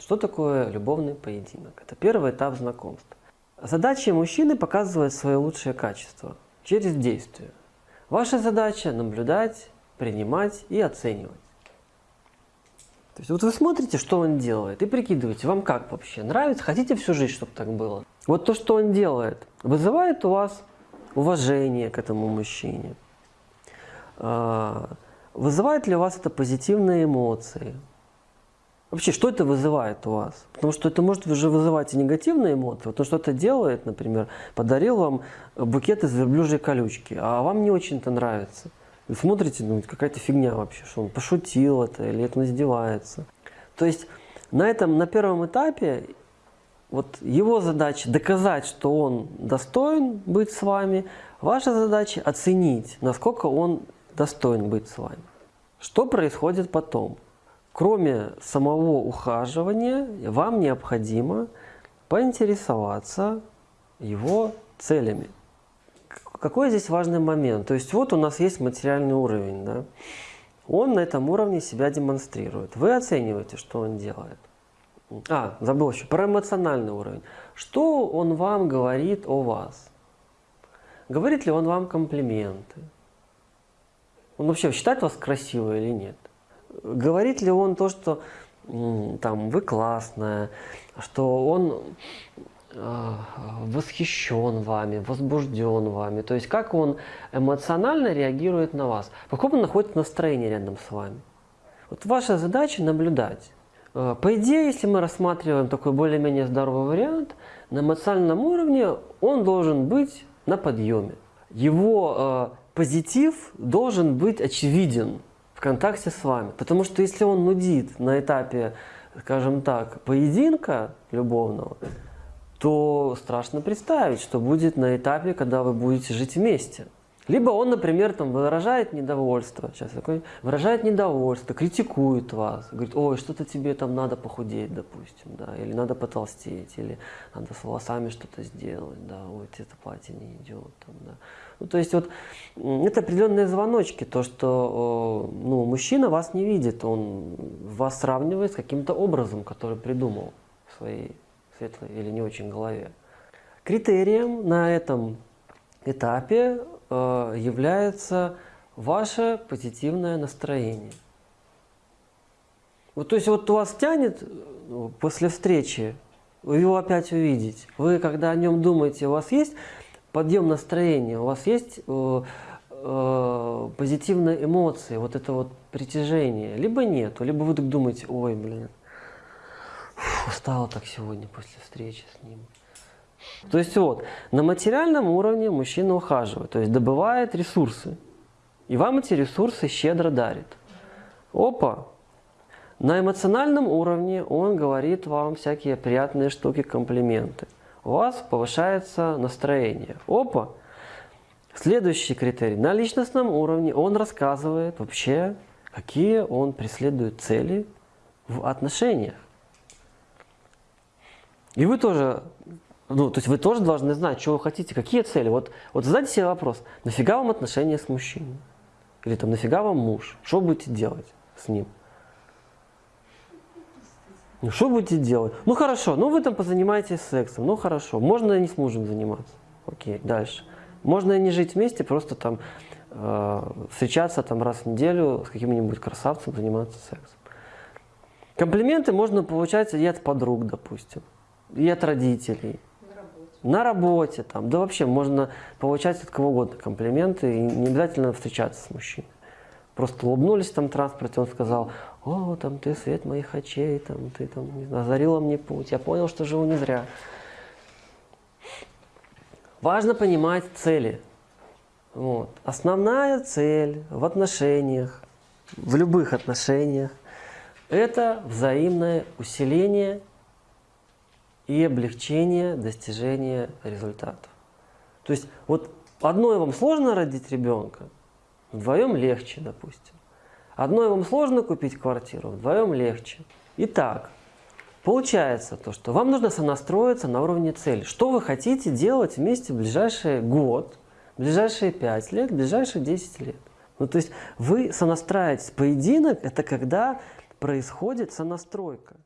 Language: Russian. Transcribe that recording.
Что такое любовный поединок? Это первый этап знакомства. Задача мужчины показывать свои лучшие качества через действие. Ваша задача наблюдать, принимать и оценивать. То есть вот вы смотрите, что он делает, и прикидываете, вам как вообще, нравится, хотите всю жизнь, чтобы так было. Вот то, что он делает, вызывает у вас уважение к этому мужчине. А, Вызывает ли у вас это позитивные эмоции? Вообще, что это вызывает у вас? Потому что это может уже вызывать и негативные эмоции. Вот то, что это делает, например, подарил вам букет из верблюжьей колючки, а вам не очень-то нравится. Вы смотрите, ну, какая-то фигня вообще, что он пошутил это или это он издевается. То есть на этом, на первом этапе, вот его задача доказать, что он достоин быть с вами, ваша задача оценить, насколько он достоин быть с вами. Что происходит потом? Кроме самого ухаживания, вам необходимо поинтересоваться его целями. Какой здесь важный момент? То есть вот у нас есть материальный уровень. Да? Он на этом уровне себя демонстрирует. Вы оцениваете, что он делает. А, забыл еще, про эмоциональный уровень. Что он вам говорит о вас? Говорит ли он вам комплименты? Он вообще считает вас красивой или нет? Говорит ли он то, что там вы классная, что он э, восхищен вами, возбужден вами. То есть как он эмоционально реагирует на вас, в каком он находится настроении рядом с вами. Вот ваша задача наблюдать. Э, по идее, если мы рассматриваем такой более-менее здоровый вариант, на эмоциональном уровне он должен быть на подъеме. Его э, позитив должен быть очевиден контакте с вами. Потому что если он нудит на этапе, скажем так, поединка любовного, то страшно представить, что будет на этапе, когда вы будете жить вместе. Либо он, например, там выражает недовольство, сейчас такой, выражает недовольство, критикует вас, говорит, ой, что-то тебе там надо похудеть, допустим, да, или надо потолстеть, или надо с волосами что-то сделать, да, ой, тебе это платье не идет, там, да. Ну, то есть вот это определенные звоночки, то, что ну, мужчина вас не видит, он вас сравнивает с каким-то образом, который придумал в своей светлой или не очень голове. Критерием на этом этапе является ваше позитивное настроение. Вот, то есть вот у вас тянет э, после встречи, его опять увидеть. Вы, когда о нем думаете, у вас есть подъем настроения, у вас есть э, э, позитивные эмоции, вот это вот притяжение, либо нет, либо вы так думаете, ой, блин, устала так сегодня после встречи с ним. То есть вот, на материальном уровне мужчина ухаживает, то есть добывает ресурсы. И вам эти ресурсы щедро дарит. Опа! На эмоциональном уровне он говорит вам всякие приятные штуки, комплименты. У вас повышается настроение. Опа! Следующий критерий. На личностном уровне он рассказывает вообще, какие он преследует цели в отношениях. И вы тоже ну, то есть вы тоже должны знать, что вы хотите, какие цели. Вот, вот задайте себе вопрос, нафига вам отношения с мужчиной? Или там, нафига вам муж? Что будете делать с ним? Ну, что будете делать? Ну, хорошо, ну, вы там позанимаетесь сексом, ну, хорошо. Можно и не с мужем заниматься. Окей, дальше. Можно и не жить вместе, просто там э, встречаться там раз в неделю с каким-нибудь красавцем, заниматься сексом. Комплименты можно получать и от подруг, допустим, и от родителей на работе, там, да вообще можно получать от кого угодно комплименты и не обязательно встречаться с мужчиной. Просто улыбнулись там в транспорте, он сказал, о, там ты свет моих очей, там ты там не знаю, озарила мне путь, я понял, что живу не зря. Важно понимать цели. Вот. Основная цель в отношениях, в любых отношениях, это взаимное усиление и облегчение достижения результатов. То есть вот одной вам сложно родить ребенка, вдвоем легче, допустим. Одной вам сложно купить квартиру, вдвоем легче. Итак, получается то, что вам нужно сонастроиться на уровне цели. Что вы хотите делать вместе в ближайший год, в ближайшие 5 лет, в ближайшие 10 лет. Ну, то есть вы сонастраиваетесь. Поединок – это когда происходит сонастройка.